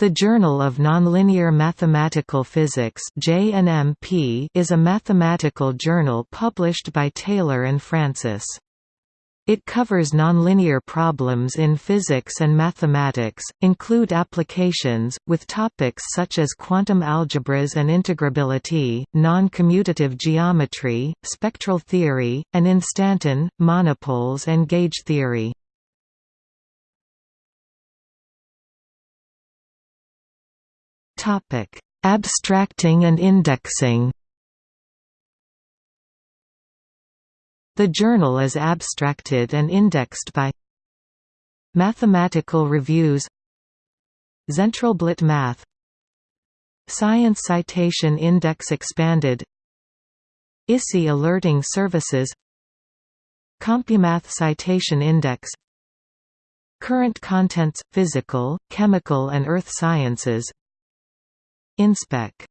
The Journal of Nonlinear Mathematical Physics is a mathematical journal published by Taylor and Francis. It covers nonlinear problems in physics and mathematics, include applications, with topics such as quantum algebras and integrability, non-commutative geometry, spectral theory, and instanton, monopoles and gauge theory. Topic: Abstracting and indexing. The journal is abstracted and indexed by Mathematical Reviews Zentralblatt Math Science Citation Index Expanded ISI Alerting Services CompuMath Citation Index Current Contents – Physical, Chemical and Earth Sciences InSpec